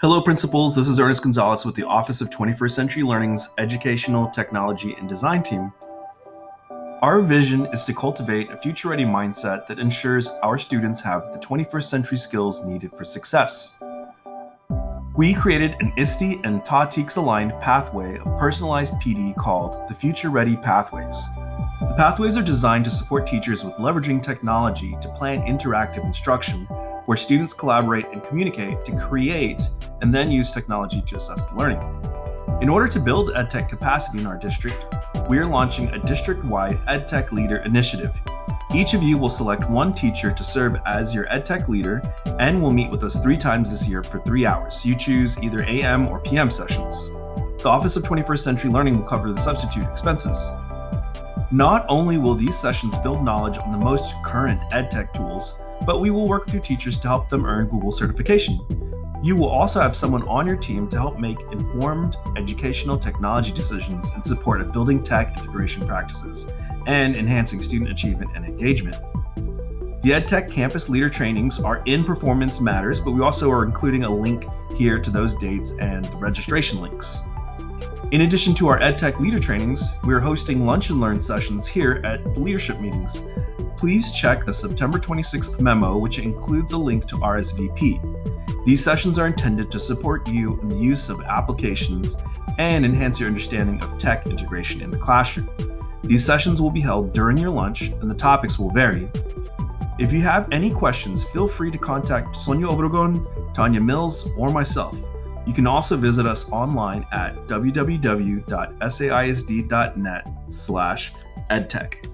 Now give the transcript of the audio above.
Hello, principals. This is Ernest Gonzalez with the Office of 21st Century Learning's Educational Technology and Design team. Our vision is to cultivate a future-ready mindset that ensures our students have the 21st century skills needed for success. We created an ISTE and TA TEKS aligned pathway of personalized PD called the Future Ready Pathways. The pathways are designed to support teachers with leveraging technology to plan interactive instruction where students collaborate and communicate to create and then use technology to assess the learning. In order to build EdTech capacity in our district, we are launching a district-wide EdTech Leader Initiative. Each of you will select one teacher to serve as your EdTech leader and will meet with us three times this year for three hours. You choose either AM or PM sessions. The Office of 21st Century Learning will cover the substitute expenses. Not only will these sessions build knowledge on the most current EdTech tools, but we will work with your teachers to help them earn Google certification. You will also have someone on your team to help make informed educational technology decisions in support of building tech integration practices and enhancing student achievement and engagement. The EdTech Campus Leader trainings are in Performance Matters, but we also are including a link here to those dates and registration links. In addition to our EdTech Leader trainings, we are hosting Lunch and Learn sessions here at the leadership meetings please check the September 26th memo, which includes a link to RSVP. These sessions are intended to support you in the use of applications and enhance your understanding of tech integration in the classroom. These sessions will be held during your lunch and the topics will vary. If you have any questions, feel free to contact Sonia Obregon, Tanya Mills, or myself. You can also visit us online at www.saisd.net slash edtech.